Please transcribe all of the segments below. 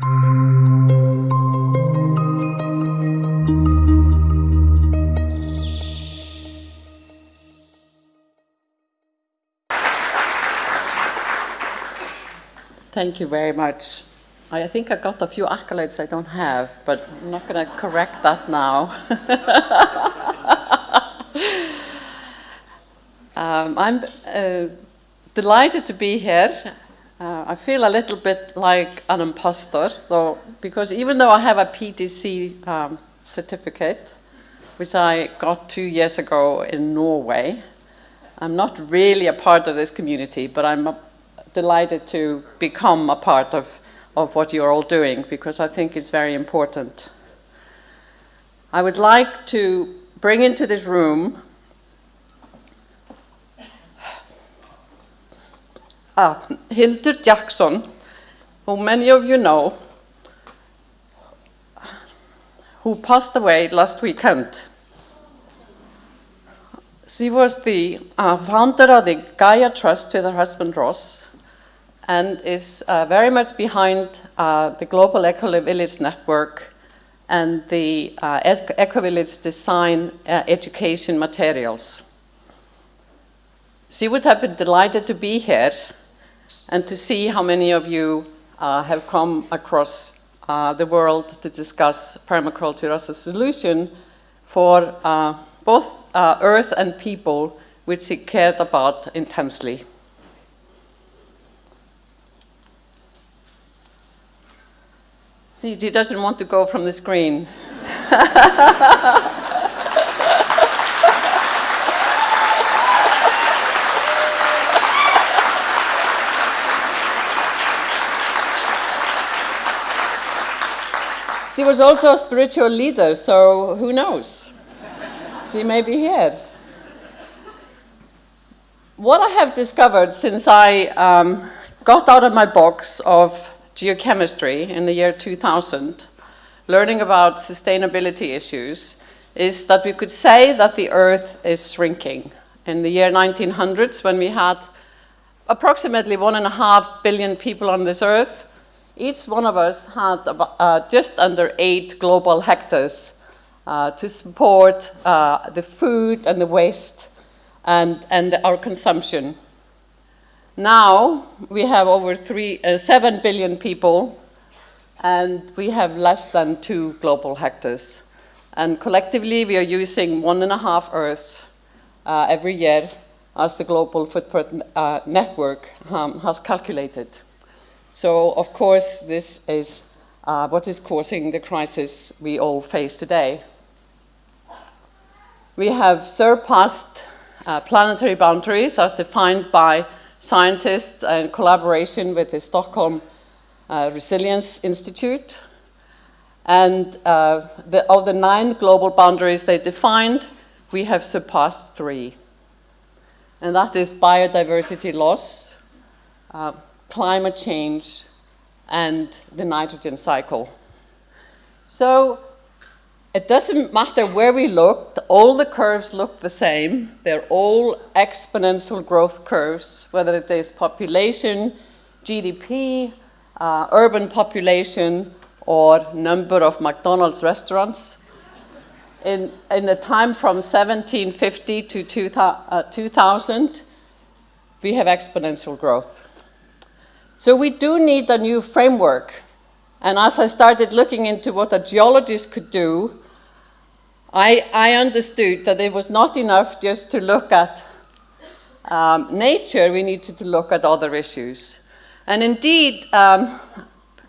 Thank you very much. I think I got a few accolades I don't have, but I'm not going to correct that now. um, I'm uh, delighted to be here. Uh, I feel a little bit like an imposter, though, because even though I have a PDC um, certificate, which I got two years ago in Norway, I'm not really a part of this community, but I'm delighted to become a part of of what you're all doing because I think it's very important. I would like to bring into this room ah, Hildur Jackson, who many of you know, who passed away last weekend. She was the uh, founder of the Gaia Trust with her husband Ross, and is uh, very much behind uh, the Global Eco Village Network and the uh, Eco Village design uh, education materials. She would have been delighted to be here and to see how many of you uh, have come across uh, the world to discuss permaculture as a solution for both earth and people which he cared about intensely. See, he doesn't want to go from the screen. she was also a spiritual leader, so who knows? she may be here. What I have discovered since I um, got out of my box of geochemistry in the year 2000, learning about sustainability issues, is that we could say that the Earth is shrinking. In the year 1900s, when we had approximately one and a half billion people on this Earth, each one of us had about, uh, just under eight global hectares uh, to support uh, the food and the waste and, and our consumption. Now we have over three, uh, 7 billion people and we have less than two global hectares. And collectively we are using one and a half Earths uh, every year as the global footprint uh, network um, has calculated. So of course this is uh, what is causing the crisis we all face today. We have surpassed uh, planetary boundaries as defined by scientists in collaboration with the Stockholm uh, Resilience Institute. And uh, the, of the nine global boundaries they defined, we have surpassed three. And that is biodiversity loss, uh, climate change, and the nitrogen cycle. So it doesn't matter where we looked, all the curves look the same. They're all exponential growth curves, whether it is population, GDP, uh, urban population, or number of McDonald's restaurants. In, in the time from 1750 to 2000, uh, we have exponential growth. So we do need a new framework. And as I started looking into what a geologist could do, I, I understood that it was not enough just to look at um, nature, we needed to look at other issues. And indeed, um,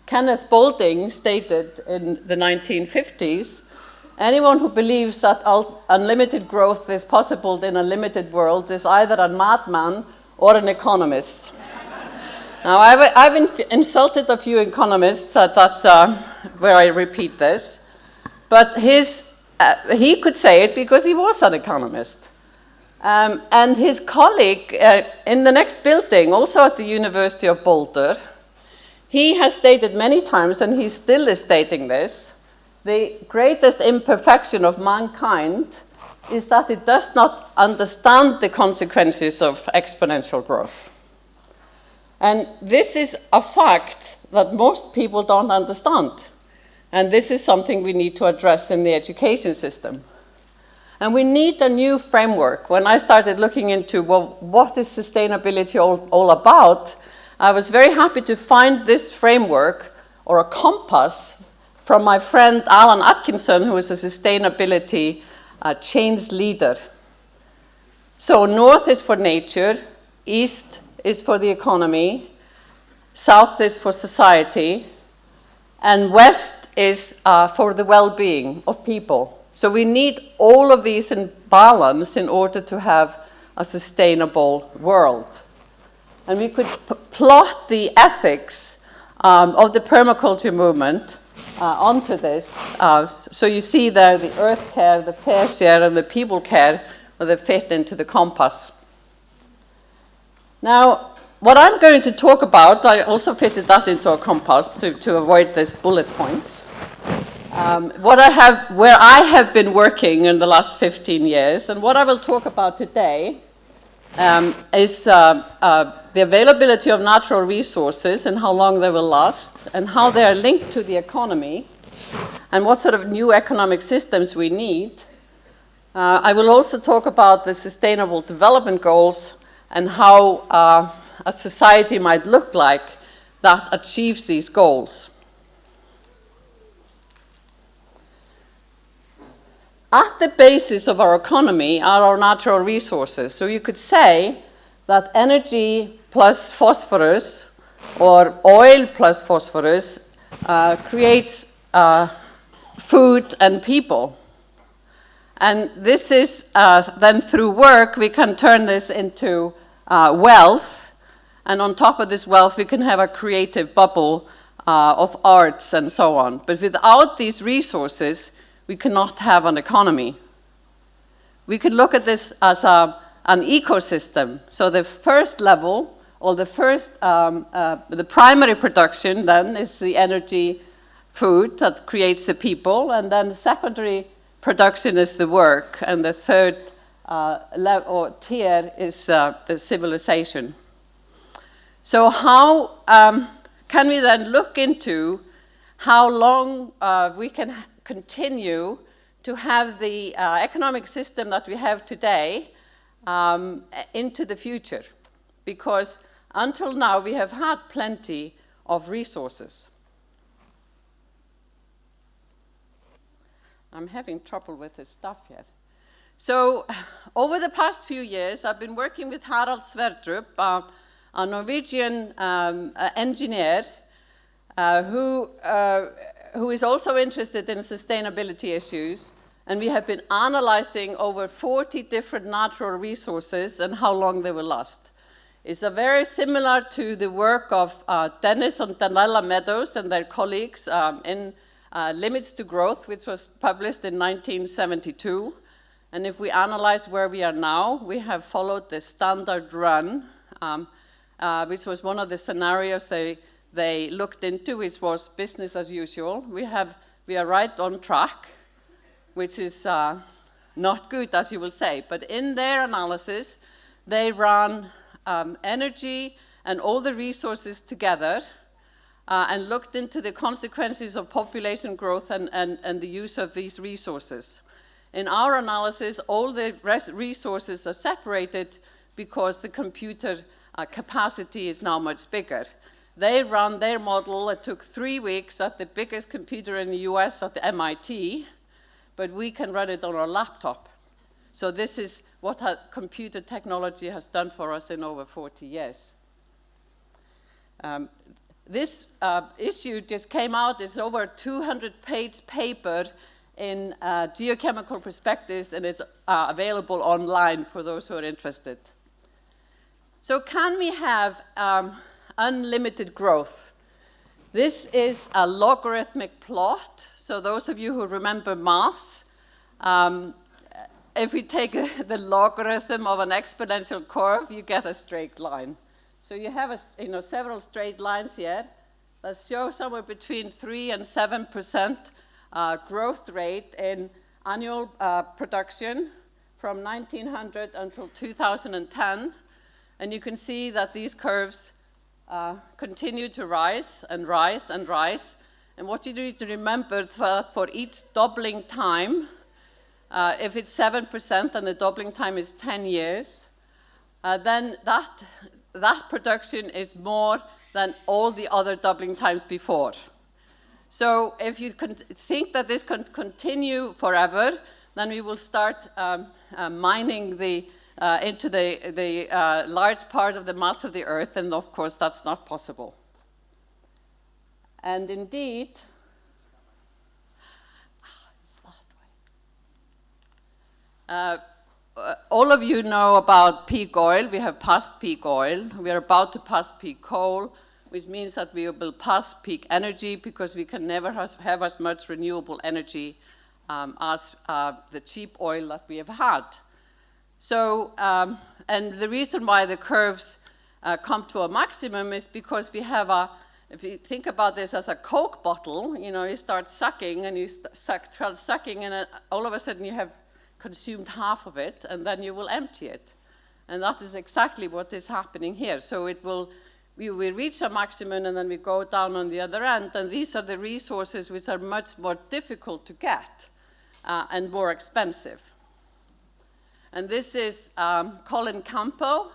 Kenneth Boulding stated in the 1950s, anyone who believes that unlimited growth is possible in a limited world is either a madman or an economist. Now, I've, I've insulted a few economists at that, uh, where I repeat this, but his uh, he could say it because he was an economist. Um, and his colleague uh, in the next building, also at the University of Boulder, he has stated many times, and he still is stating this, the greatest imperfection of mankind is that it does not understand the consequences of exponential growth. And this is a fact that most people don't understand. And this is something we need to address in the education system. And we need a new framework. When I started looking into, well, what is sustainability all, all about, I was very happy to find this framework or a compass from my friend Alan AtKisson, who is a sustainability uh, change leader. So north is for nature, east is for the economy, south is for society, and west is uh, for the well-being of people. So we need all of these in balance in order to have a sustainable world. And we could plot the ethics um, of the permaculture movement uh, onto this. Uh, so you see there the earth care, the fair share, and the people care, they fit into the compass. Now, what I'm going to talk about, I also fitted that into a compass to, to avoid these bullet points. Um, what I have, where I have been working in the last 15 years, and what I will talk about today um, is uh, uh, the availability of natural resources and how long they will last, and how they are linked to the economy, and what sort of new economic systems we need. Uh, I will also talk about the Sustainable Development Goals and how uh, a society might look like that achieves these goals. At the basis of our economy are our natural resources. So you could say that energy plus phosphorus or oil plus phosphorus uh, creates uh, food and people. And this is uh, then through work we can turn this into uh, wealth and on top of this wealth, we can have a creative bubble uh, of arts and so on. But without these resources, we cannot have an economy. We could look at this as a, an ecosystem. So the first level, or the first, um, uh, the primary production then is the energy food that creates the people, and then the secondary production is the work, and the third uh, or tier is uh, the civilization. So how um, can we then look into how long uh, we can continue to have the uh, economic system that we have today um, into the future? Because until now we have had plenty of resources. I'm having trouble with this stuff here. So over the past few years, I've been working with Harald Sverdrup, uh, a Norwegian um, uh, engineer uh, who, uh, who is also interested in sustainability issues. And we have been analyzing over 40 different natural resources and how long they will last. It's a very similar to the work of uh, Dennis and Donella Meadows and their colleagues um, in uh, Limits to Growth, which was published in 1972. And if we analyze where we are now, we have followed the standard run um, uh, which was one of the scenarios they, they looked into, which was business as usual. We, have, we are right on track, which is uh, not good, as you will say. But in their analysis, they ran um, energy and all the resources together uh, and looked into the consequences of population growth and, and, and the use of these resources. In our analysis, all the resources are separated because the computer uh, capacity is now much bigger. They run their model, it took three weeks at the biggest computer in the US at the MIT, but we can run it on our laptop. So this is what computer technology has done for us in over 40 years. Um, this uh, issue just came out, it's over a 200 page paper in uh, geochemical perspectives and it's uh, available online for those who are interested. So can we have um, unlimited growth? This is a logarithmic plot. So those of you who remember maths, um, if we take the logarithm of an exponential curve, you get a straight line. So you have a, you know, several straight lines here that show somewhere between 3 and 7% uh, growth rate in annual uh, production from 1900 until 2010. And you can see that these curves uh, continue to rise and rise and rise. And what you need to remember that for each doubling time, uh, if it's 7% and the doubling time is 10 years, uh, then that, that production is more than all the other doubling times before. So if you think that this can continue forever, then we will start um, uh, mining the, uh, into the, the uh, large part of the mass of the Earth, and of course that's not possible. And indeed, uh, uh, all of you know about peak oil. We have passed peak oil. We are about to pass peak coal which means that we will pass peak energy because we can never have as much renewable energy um, as uh, the cheap oil that we have had. So, um, and the reason why the curves uh, come to a maximum is because we have a, if you think about this as a Coke bottle, you know, you start sucking and you suck, start sucking and uh, all of a sudden you have consumed half of it and then you will empty it. And that is exactly what is happening here. So it will we, we reach a maximum and then we go down on the other end, and these are the resources which are much more difficult to get uh, and more expensive. And this is um, Colin Campbell,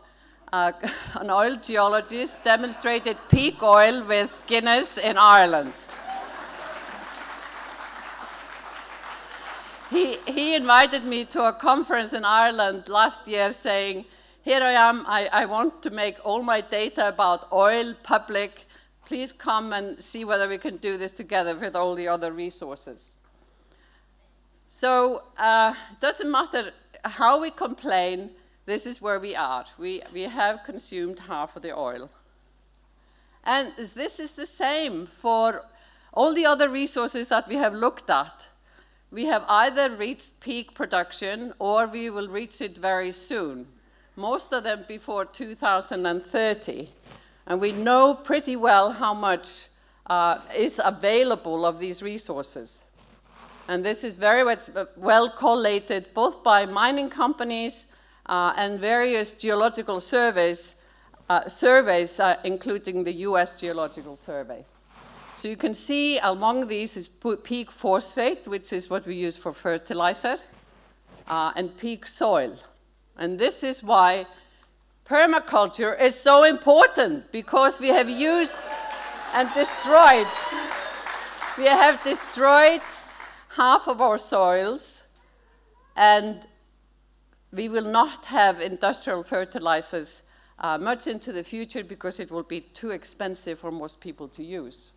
uh, an oil geologist, demonstrated peak oil with Guinness in Ireland. he, he invited me to a conference in Ireland last year saying, here I am, I, I want to make all my data about oil public. Please come and see whether we can do this together with all the other resources. So uh, it doesn't matter how we complain, this is where we are. We, we have consumed half of the oil. And this is the same for all the other resources that we have looked at. We have either reached peak production or we will reach it very soon most of them before 2030. And we know pretty well how much uh, is available of these resources. And this is very well collated both by mining companies uh, and various geological surveys, uh, surveys uh, including the US Geological Survey. So you can see among these is peak phosphate, which is what we use for fertilizer, uh, and peak soil. And this is why permaculture is so important because we have used and destroyed, we have destroyed half of our soils and we will not have industrial fertilizers uh, much into the future because it will be too expensive for most people to use.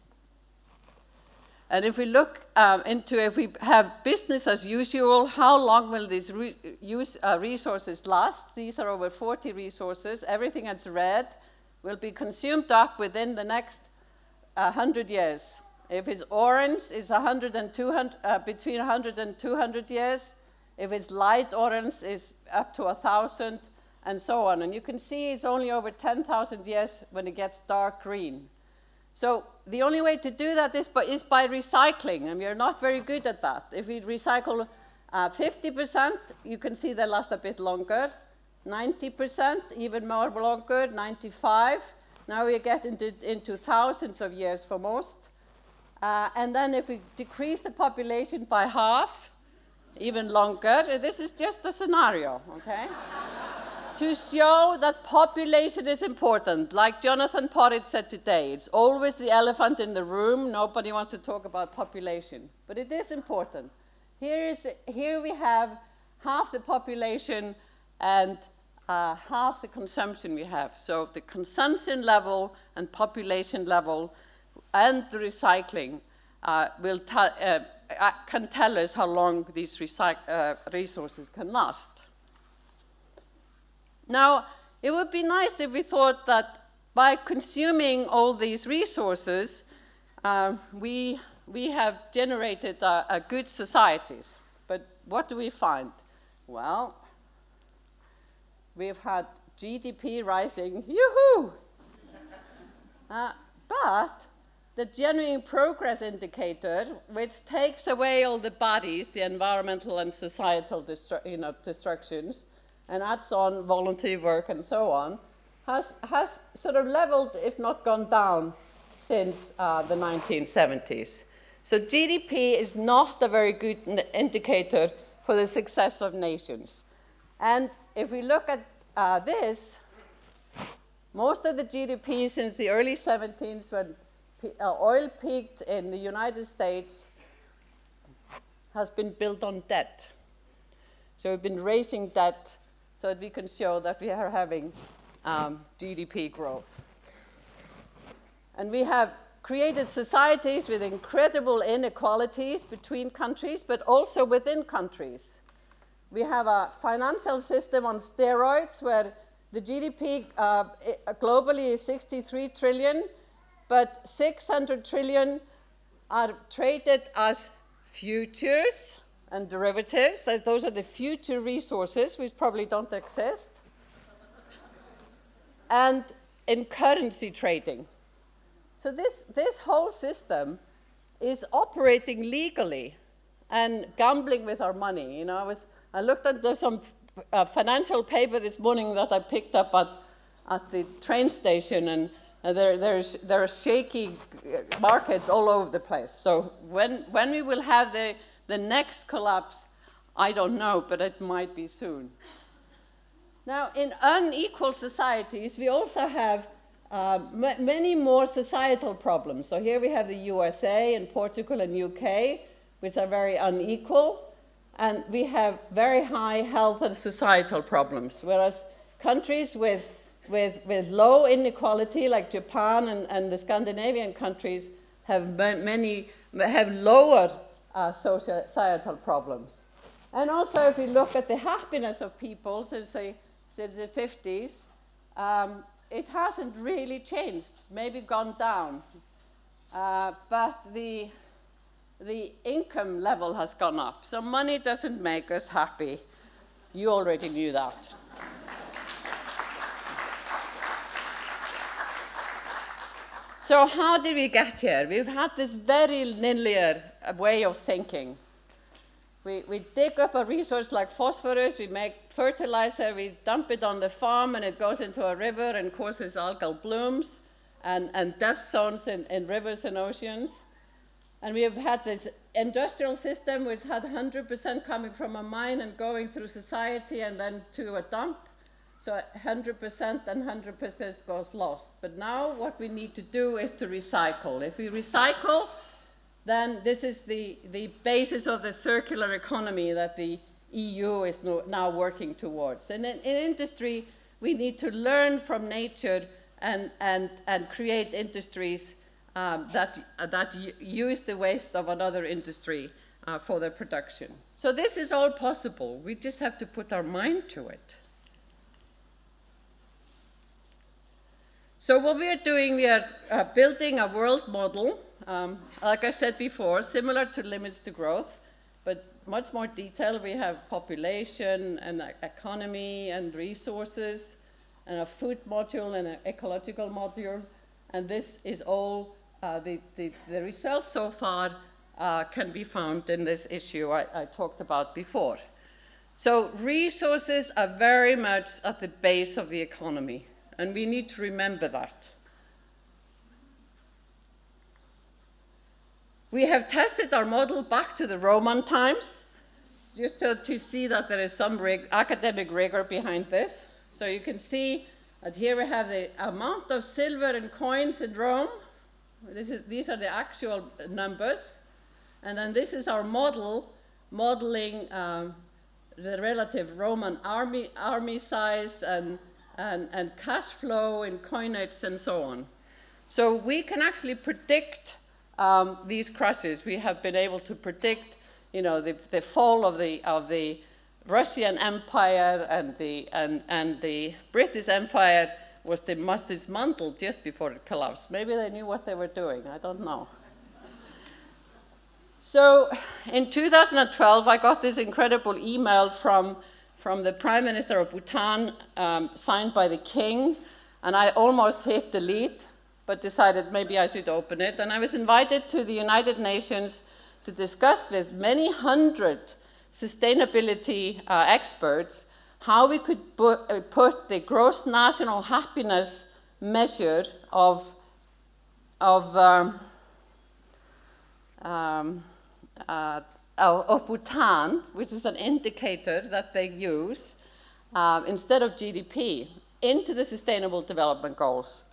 And if we look um, into if we have business as usual, how long will these re use, uh, resources last? These are over 40 resources. Everything that's red will be consumed up within the next uh, 100 years. If it's orange, it's 100 and 200, uh, between 100 and 200 years. If it's light orange, it's up to 1,000, and so on. And you can see it's only over 10,000 years when it gets dark green. So the only way to do that is by, is by recycling, and we are not very good at that. If we recycle 50%, uh, you can see they last a bit longer. 90%, even more longer, 95. Now we get into, into thousands of years for most. Uh, and then if we decrease the population by half, even longer, this is just a scenario, okay? To show that population is important. Like Jonathan Porritt said today, it's always the elephant in the room. Nobody wants to talk about population, but it is important. Here, is, here we have half the population and uh, half the consumption we have. So the consumption level and population level and the recycling uh, will uh, uh, can tell us how long these uh, resources can last. Now, it would be nice if we thought that by consuming all these resources, uh, we, we have generated a, a good societies. But what do we find? Well, we've had GDP rising, yoo-hoo! Uh, but the genuine progress indicator, which takes away all the bodies, the environmental and societal you know, destructions, and adds on voluntary work and so on, has, has sort of leveled, if not gone down, since uh, the 1970s. So GDP is not a very good indicator for the success of nations. And if we look at uh, this, most of the GDP since the early 70s when uh, oil peaked in the United States has been built on debt. So we've been raising debt so that we can show that we are having um, GDP growth. And we have created societies with incredible inequalities between countries, but also within countries. We have a financial system on steroids where the GDP uh, globally is 63 trillion, but 600 trillion are traded as futures and derivatives. Those are the future resources, which probably don't exist. and in currency trading. So this, this whole system is operating legally and gambling with our money. You know, I, was, I looked at some uh, financial paper this morning that I picked up at, at the train station, and uh, there, there's, there are shaky uh, markets all over the place. So when, when we will have the, the next collapse, I don't know, but it might be soon. Now, in unequal societies, we also have uh, many more societal problems. So here we have the USA and Portugal and UK, which are very unequal, and we have very high health and societal problems, whereas countries with, with, with low inequality, like Japan and, and the Scandinavian countries, have many, have lower uh, societal problems. And also, if we look at the happiness of people since the, since the 50s, um, it hasn't really changed, maybe gone down. Uh, but the, the income level has gone up. So money doesn't make us happy. You already knew that. So how did we get here? We've had this very linear way of thinking. We, we dig up a resource like phosphorus, we make fertilizer, we dump it on the farm, and it goes into a river and causes algal blooms and, and death zones in, in rivers and oceans. And we have had this industrial system which had 100% coming from a mine and going through society and then to a dump. So 100% and 100% goes lost. But now what we need to do is to recycle. If we recycle, then this is the, the basis of the circular economy that the EU is no, now working towards. And in, in, industry, we need to learn from nature and, and, and create industries um, that, uh, that use the waste of another industry uh, for their production. So this is all possible. We just have to put our mind to it. So what we are doing, we are uh, building a world model um, like I said before, similar to limits to growth, but much more detailed. We have population and economy and resources and a food module and an ecological module. And this is all, uh, the, the, the, results so far uh, can be found in this issue I, I talked about before. So resources are very much at the base of the economy, and we need to remember that. We have tested our model back to the Roman times, just to, to see that there is some rig academic rigor behind this. So you can see that here we have the amount of silver and coins in Rome. This is, these are the actual numbers. And then this is our model modeling um, the relative Roman army, army size and, and, and cash flow in coinage and so on. So we can actually predict um, these crashes, we have been able to predict, you know, the, the fall of the, of the Russian Empire and the, and, and the British Empire was dismantled just before it collapsed. Maybe they knew what they were doing, I don't know. So in 2012, I got this incredible email from, from the Prime Minister of Bhutan, um, signed by the king, and I almost hit delete but decided maybe I should open it. And I was invited to the United Nations to discuss with many hundred sustainability uh, experts how we could uh, put the gross national happiness measure of, of, um, um, uh, of Bhutan, which is an indicator that they use, uh, instead of GDP, into the Sustainable Development Goals.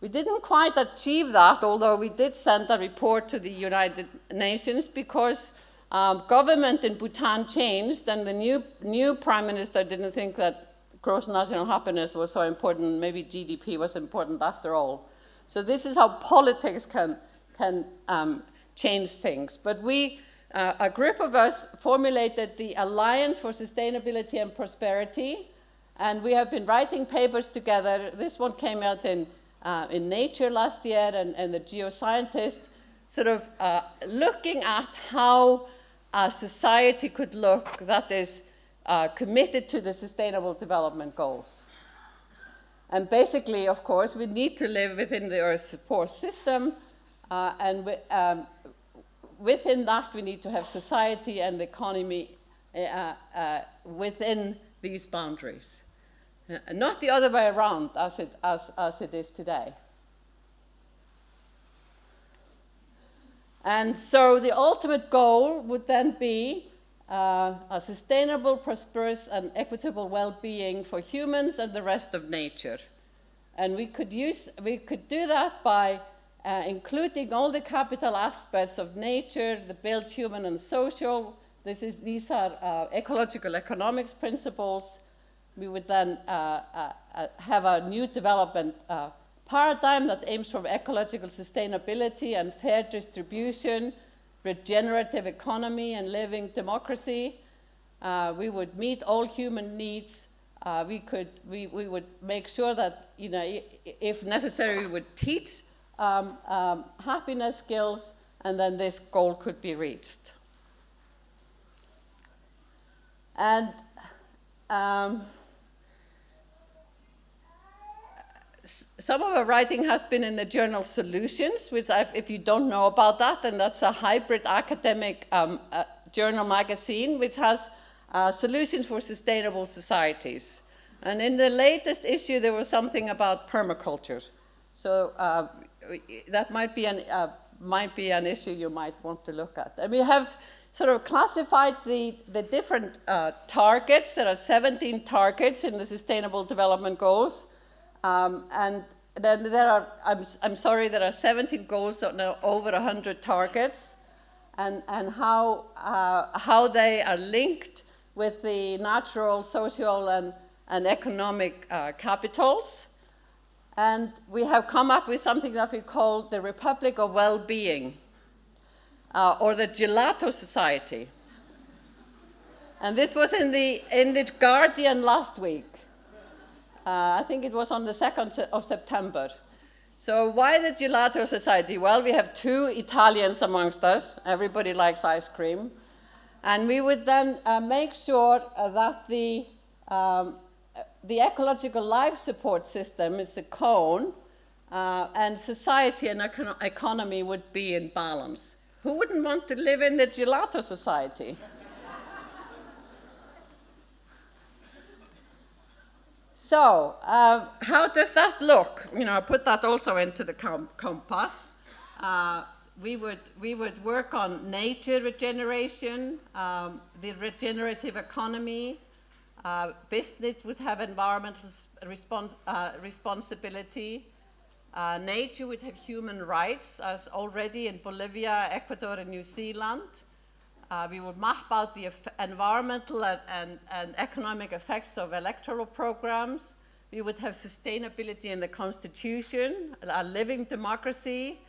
We didn't quite achieve that, although we did send a report to the United Nations because um, government in Bhutan changed and the new, new prime minister didn't think that gross national happiness was so important, maybe GDP was important after all. So this is how politics can, can um, change things. But we, uh, a group of us formulated the Alliance for Sustainability and Prosperity, and we have been writing papers together. This one came out in uh, in Nature last year and, and the geoscientist sort of uh, looking at how a society could look that is uh, committed to the Sustainable Development Goals. And basically, of course, we need to live within the Earth's support system, uh, and we, um, within that we need to have society and the economy uh, uh, within these boundaries. Not the other way around as it, as, as it is today. And so the ultimate goal would then be uh, a sustainable, prosperous, and equitable well-being for humans and the rest of nature. And we could, use, we could do that by uh, including all the capital aspects of nature, the built human and social. This is, these are uh, ecological economics principles, we would then uh, uh, uh, have a new development paradigm that aims for ecological sustainability and fair distribution, regenerative economy and living democracy. Uh, we would meet all human needs. Uh, we, could, we, we would make sure that, you know, if necessary, we would teach um, um, happiness skills, and then this goal could be reached. And um, some of our writing has been in the journal Solutions, which I've, if you don't know about that, then that's a hybrid academic um, uh, journal magazine, which has uh, solutions for sustainable societies. And in the latest issue, there was something about permaculture. So uh, that might be, an, uh, might be an issue you might want to look at. And we have sort of classified the, the different uh, targets. There are 17 targets in the Sustainable Development Goals. Um, and then there are, I'm, I'm sorry, there are 17 goals, so over 100 targets, and, and how, uh, how they are linked with the natural, social, and, and economic uh, capitals. And we have come up with something that we call the Republic of Well-Being, uh, or the Gelato Society. And this was in the, in the Guardian last week. Uh, I think it was on the 2nd of September. So why the Gelato Society? Well, we have two Italians amongst us. Everybody likes ice cream. And we would then uh, make sure uh, that the, um, the ecological life support system is a cone, uh, and society and econ economy would be in balance. Who wouldn't want to live in the Gelato Society? So uh, how does that look? You know, I put that also into the com compass. Uh, we, would, we would work on nature regeneration, um, the regenerative economy. Uh, business would have environmental respons uh, responsibility. Uh, nature would have human rights, as already in Bolivia, Ecuador, and New Zealand. Uh, we would map out the environmental and, and, and, economic effects of electoral programs. We would have sustainability in the constitution, a living democracy,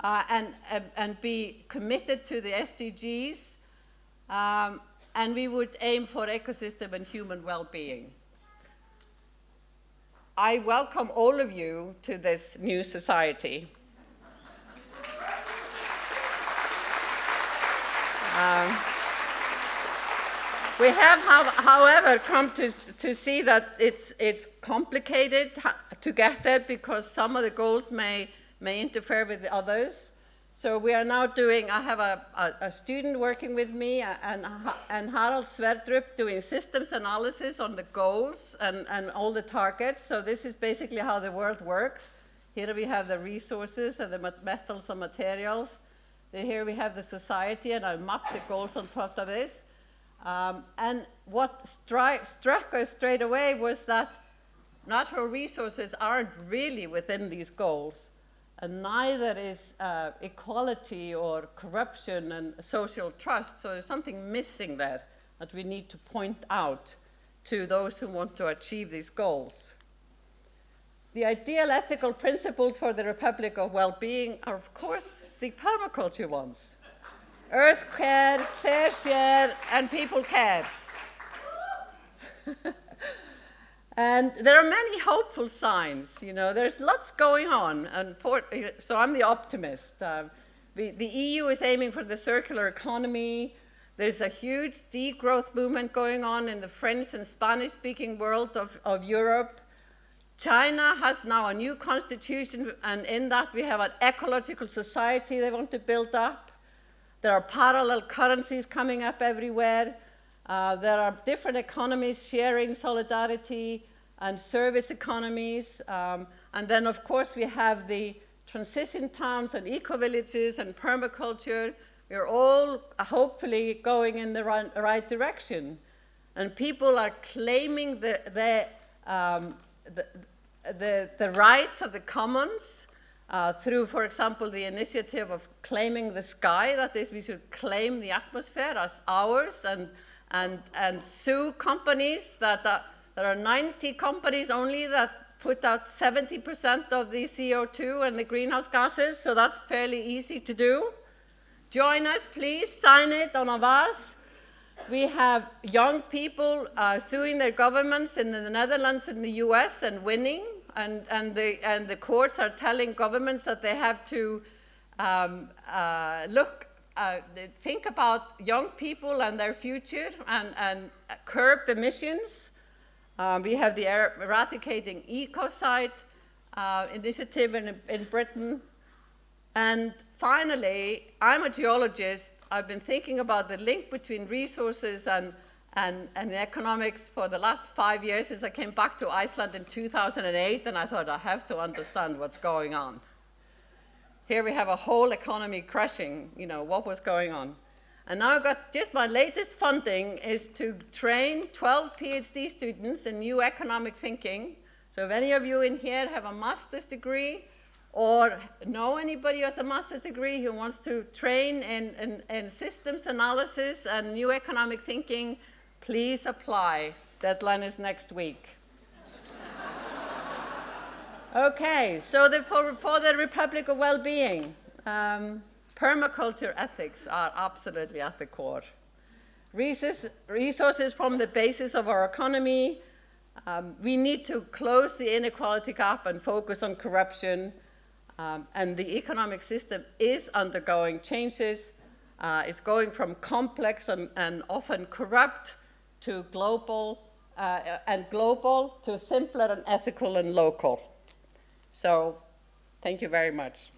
uh, and, and be committed to the SDGs. Um, and we would aim for ecosystem and human well-being. I welcome all of you to this new society. Um, we have, however, come to, to see that it's, it's complicated to get there because some of the goals may, may interfere with the others. So we are now doing, I have a, a, a student working with me and, and Harald Sverdrup doing systems analysis on the goals and, and all the targets. So this is basically how the world works. Here we have the resources and the metals and materials. Here we have the society and I mapped the goals on top of this. Um, and what struck us straight away was that natural resources aren't really within these goals and neither is uh, equality or corruption and social trust. So there's something missing there that we need to point out to those who want to achieve these goals. The ideal ethical principles for the Republic of Well-being are, of course, the permaculture ones. Earth care, fair share, and people care. And there are many hopeful signs, you know, there's lots going on. And for, so I'm the optimist. Uh, the, the EU is aiming for the circular economy. There's a huge degrowth movement going on in the French and Spanish-speaking world of, of Europe. China has now a new constitution, and in that we have an ecological society they want to build up. There are parallel currencies coming up everywhere. Uh, there are different economies sharing solidarity and service economies. Um, and then, of course, we have the transition towns and eco-villages and permaculture. We're all uh, hopefully going in the right, right direction. And people are claiming the, the, um, the, the, the, rights of the commons uh, through, for example, the initiative of claiming the sky, that is, we should claim the atmosphere as ours and and, and sue companies that are, there are 90 companies only that put out 70% of the CO2 and the greenhouse gases, so that's fairly easy to do. Join us, please, sign it on Avaaz. We have young people uh, suing their governments in the Netherlands and the US and winning, and, and, the, and the courts are telling governments that they have to um, uh, look uh, think about young people and their future and, and curb emissions. Um, we have the Eradicating Ecocide uh, initiative in, in Britain. And finally, I'm a geologist. I've been thinking about the link between resources and, and, and economics for the last five years since I came back to Iceland in 2008, and I thought I have to understand what's going on. Here we have a whole economy crashing, you know, what was going on. And now I've got just my latest funding is to train 12 PhD students in new economic thinking. So if any of you in here have a master's degree or know anybody who has a master's degree who wants to train in, in, in systems analysis and new economic thinking, please apply. Deadline is next week. Okay, so the, for, for the Republic of Well-Being, um, permaculture ethics are absolutely at the core. Resources, resources from the basis of our economy. Um, we need to close the inequality gap and focus on corruption. Um, and the economic system is undergoing changes. Uh, it's going from complex and, and often corrupt to global uh, and global to simpler and ethical and local. So thank you very much.